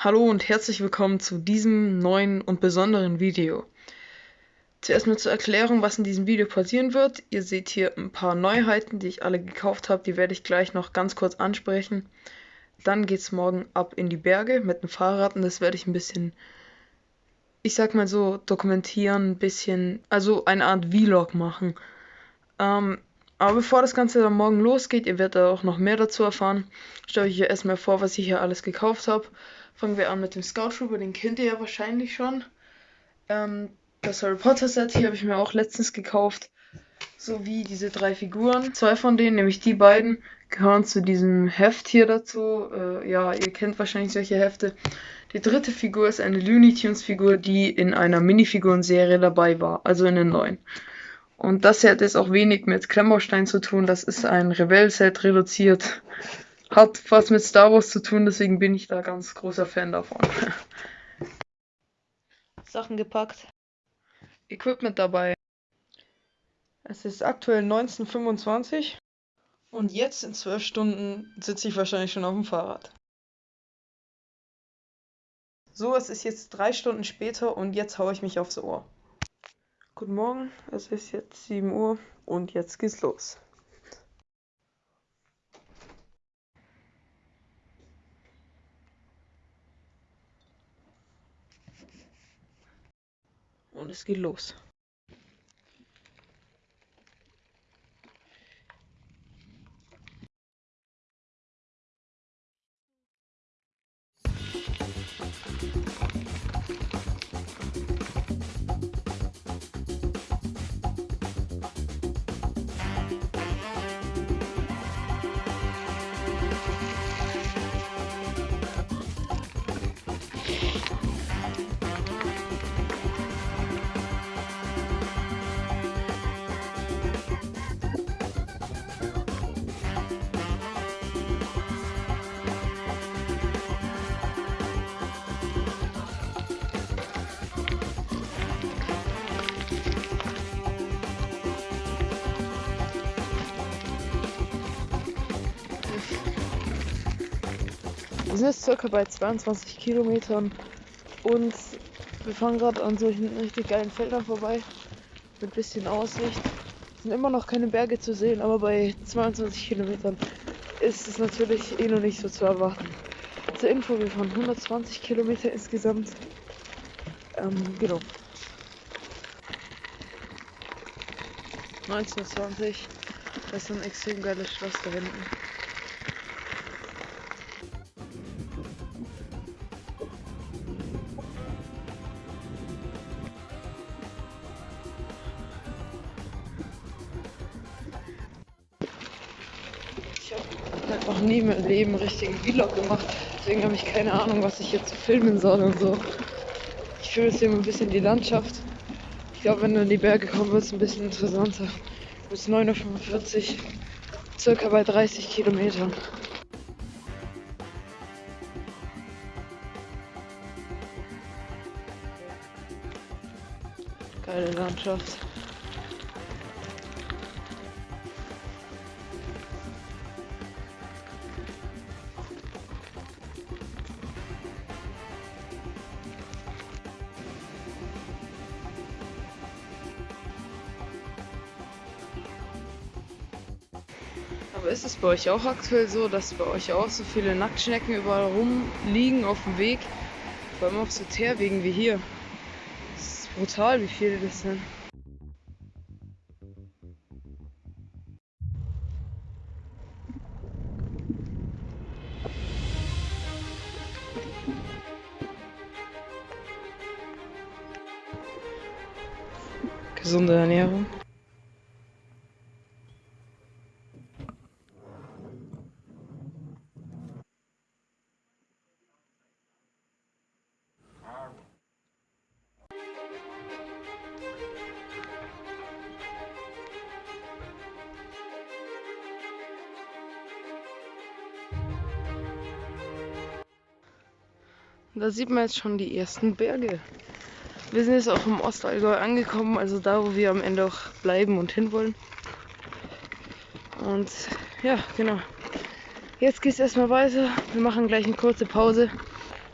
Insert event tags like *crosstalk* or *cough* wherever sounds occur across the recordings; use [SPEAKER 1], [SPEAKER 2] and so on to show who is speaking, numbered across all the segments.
[SPEAKER 1] Hallo und herzlich willkommen zu diesem neuen und besonderen Video. Zuerst mal zur Erklärung, was in diesem Video passieren wird. Ihr seht hier ein paar Neuheiten, die ich alle gekauft habe. Die werde ich gleich noch ganz kurz ansprechen. Dann geht es morgen ab in die Berge mit dem Fahrrad und das werde ich ein bisschen, ich sag mal so, dokumentieren, ein bisschen, also eine Art Vlog machen. Ähm, aber bevor das Ganze dann morgen losgeht, ihr werdet auch noch mehr dazu erfahren, stelle ich euch erstmal vor, was ich hier alles gekauft habe. Fangen wir an mit dem Scout Trooper, den kennt ihr ja wahrscheinlich schon. Ähm, das Harry Potter Set hier habe ich mir auch letztens gekauft. Sowie diese drei Figuren. Zwei von denen, nämlich die beiden, gehören zu diesem Heft hier dazu. Äh, ja, ihr kennt wahrscheinlich solche Hefte. Die dritte Figur ist eine Looney Tunes Figur, die in einer Minifiguren-Serie dabei war, also in den neuen. Und das hat jetzt auch wenig mit Klemmbaustein zu tun. Das ist ein Rebell-Set reduziert hat was mit Star Wars zu tun, deswegen bin ich da ganz großer Fan davon. *laughs*
[SPEAKER 2] Sachen gepackt.
[SPEAKER 1] Equipment dabei. Es ist aktuell 1925 und jetzt in 12 Stunden sitze ich wahrscheinlich schon auf dem Fahrrad. So, es ist jetzt drei Stunden später und jetzt haue ich mich aufs Ohr. Guten Morgen, es ist jetzt 7 Uhr und jetzt geht's los. Und es geht los. Sind jetzt circa bei 22 Kilometern und wir fahren gerade an solchen richtig geilen Feldern vorbei mit bisschen Aussicht. Sind immer noch keine Berge zu sehen, aber bei 22 Kilometern ist es natürlich eh noch nicht so zu erwarten. Zur Info, wir fahren 120 Kilometer insgesamt. Ähm, genau. 1920. Das ist ein extrem geiles Schloss da hinten. Noch nie im Leben richtigen Vlog gemacht. Deswegen habe ich keine Ahnung, was ich jetzt filmen soll und so. Ich filme jetzt hier ein bisschen die Landschaft. Ich glaube, wenn du in die Berge kommst, wird es ein bisschen interessanter. Bis 9.45 Uhr, circa bei 30 Kilometern. Geile Landschaft. Ist es bei euch auch aktuell so, dass bei euch auch so viele Nacktschnecken überall rumliegen auf dem Weg? Vor allem auf so Teerwegen wie hier. Das ist brutal, wie viele das sind. Gesunde Ernährung. Da sieht man jetzt schon die ersten Berge. Wir sind jetzt auch im Ostallgäu angekommen, also da, wo wir am Ende auch bleiben und hinwollen. Und ja, genau. Jetzt geht es erstmal weiter. Wir machen gleich eine kurze Pause.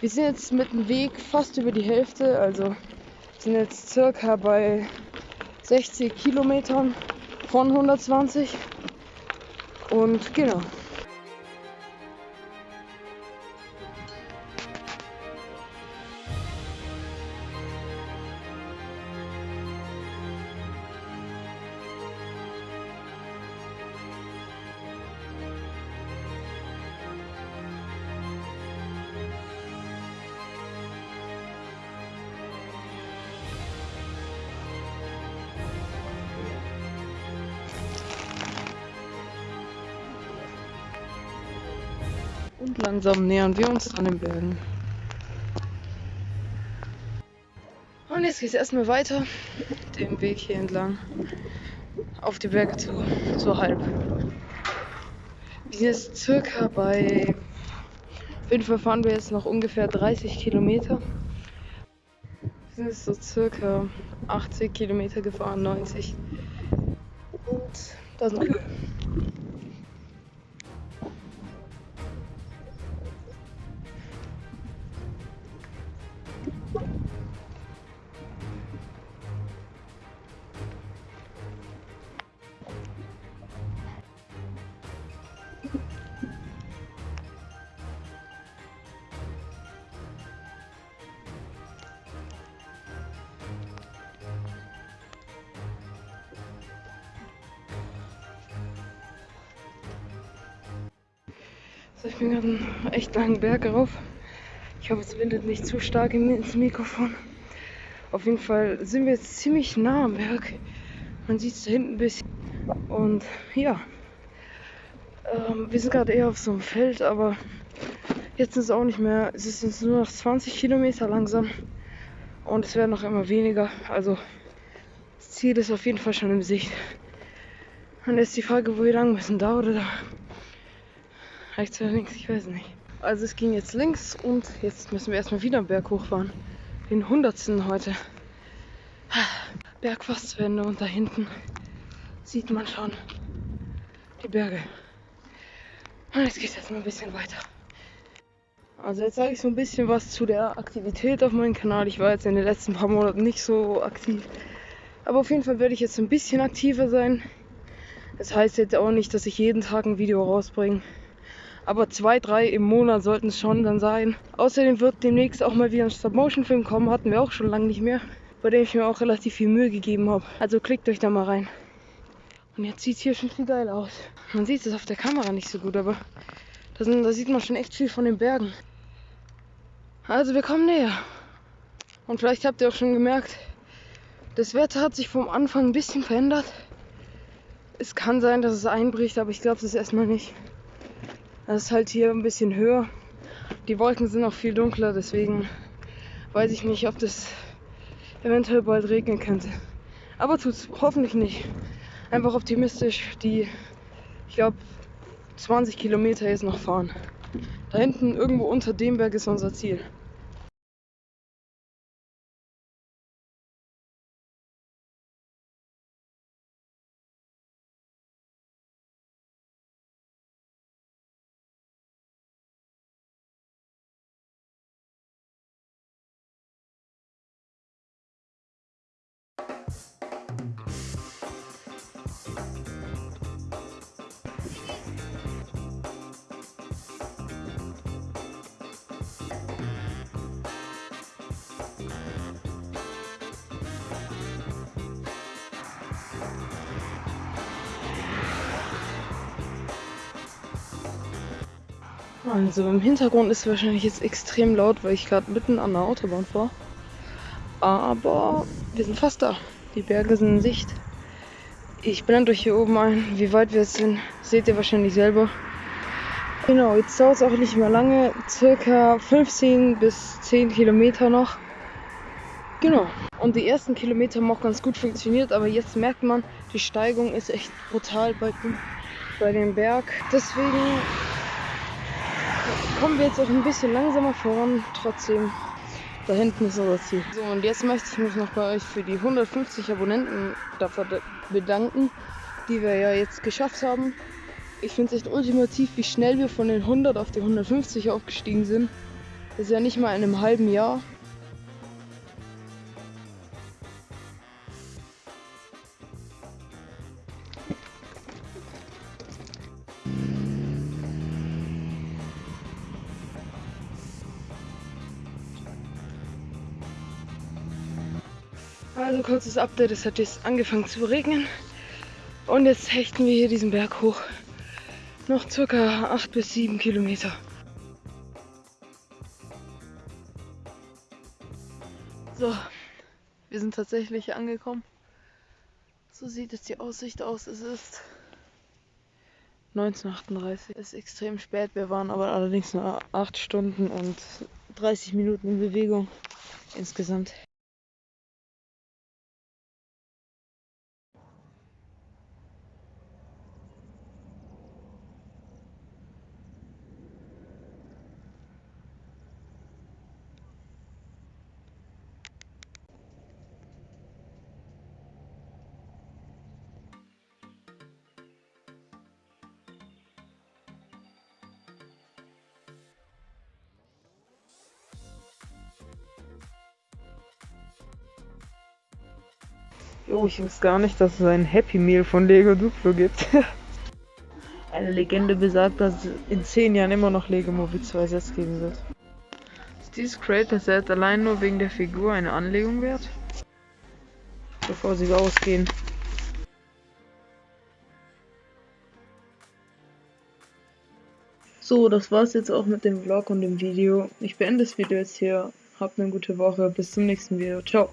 [SPEAKER 1] Wir sind jetzt mit dem Weg fast über die Hälfte, also sind jetzt circa bei 60 Kilometern von 120. Und genau. Und langsam nähern wir uns an den Bergen. Und jetzt geht es erstmal weiter, den Weg hier entlang, auf die Berge zu, zur Halb. Wir sind jetzt circa bei, auf jeden Fall fahren wir jetzt noch ungefähr 30 Kilometer. Wir sind jetzt so circa 80 Kilometer gefahren, 90. Und da sind Kühe. Ich bin gerade einen echt langen Berg rauf. Ich hoffe, es windet nicht zu stark ins Mikrofon. Auf jeden Fall sind wir jetzt ziemlich nah am Berg. Man sieht es da hinten ein bisschen. Und ja, ähm, wir sind gerade eher auf so einem Feld, aber jetzt ist es auch nicht mehr. Es ist jetzt nur noch 20 Kilometer langsam. Und es werden noch immer weniger. Also das Ziel ist auf jeden Fall schon im Sicht. Und jetzt die Frage, wo wir lang müssen, da oder da? Rechts oder links, ich weiß nicht. Also es ging jetzt links und jetzt müssen wir erstmal wieder einen Berg hochfahren. Den hundertsten heute. Berg fast zu Ende und da hinten sieht man schon die Berge. Und jetzt geht es erstmal ein bisschen weiter. Also jetzt sage ich so ein bisschen was zu der Aktivität auf meinem Kanal. Ich war jetzt in den letzten paar Monaten nicht so aktiv. Aber auf jeden Fall werde ich jetzt ein bisschen aktiver sein. Das heißt jetzt auch nicht, dass ich jeden Tag ein Video rausbringe aber zwei, drei im Monat sollten es schon dann sein. Außerdem wird demnächst auch mal wieder ein Stop-Motion-Film kommen, hatten wir auch schon lange nicht mehr, bei dem ich mir auch relativ viel Mühe gegeben habe. Also klickt euch da mal rein. Und jetzt sieht es hier schon viel geil aus. Man sieht es auf der Kamera nicht so gut, aber da, sind, da sieht man schon echt viel von den Bergen. Also wir kommen näher. Und vielleicht habt ihr auch schon gemerkt, das Wetter hat sich vom Anfang ein bisschen verändert. Es kann sein, dass es einbricht, aber ich glaube es erstmal nicht. Das ist halt hier ein bisschen höher. Die Wolken sind auch viel dunkler, deswegen weiß ich nicht, ob das eventuell bald regnen könnte. Aber tut es hoffentlich nicht. Einfach optimistisch. Die, ich glaube, 20 Kilometer jetzt noch fahren. Da hinten irgendwo unter dem Berg ist unser Ziel. Also im Hintergrund ist wahrscheinlich jetzt extrem laut, weil ich gerade mitten an der Autobahn fahre. Aber wir sind fast da. Die Berge sind in Sicht. Ich blende euch hier oben ein, wie weit wir jetzt sind. Seht ihr wahrscheinlich selber. Genau, jetzt dauert es auch nicht mehr lange. Circa 15 bis 10 Kilometer noch. Genau. Und die ersten Kilometer haben auch ganz gut funktioniert, aber jetzt merkt man, die Steigung ist echt brutal bei, bei dem Berg. Deswegen kommen wir jetzt auch ein bisschen langsamer voran. Trotzdem, da hinten ist unser Ziel. So, und jetzt möchte ich mich noch bei euch für die 150 Abonnenten dafür bedanken, die wir ja jetzt geschafft haben. Ich finde es echt ultimativ, wie schnell wir von den 100 auf die 150 aufgestiegen sind. Das ist ja nicht mal in einem halben Jahr. Also kurzes Update, es hat jetzt angefangen zu regnen und jetzt hechten wir hier diesen Berg hoch. Noch circa 8 bis 7 Kilometer. So, wir sind tatsächlich angekommen. So sieht jetzt die Aussicht aus. Es ist 1938. Es ist extrem spät. Wir waren aber allerdings nur 8 Stunden und 30 Minuten in Bewegung insgesamt. Jo, ich wusste gar nicht, dass es ein Happy Meal von Lego Duplo gibt. *laughs* Eine Legende besagt, dass es in 10 Jahren immer noch Lego Movie 2 Sets geben wird. Ist dieses Creator Set allein nur wegen der Figur eine Anlegung wert? Bevor sie ausgehen. So, das war's jetzt auch mit dem Vlog und dem Video. Ich beende das Video jetzt hier. Habt eine gute Woche. Bis zum nächsten Video. Ciao.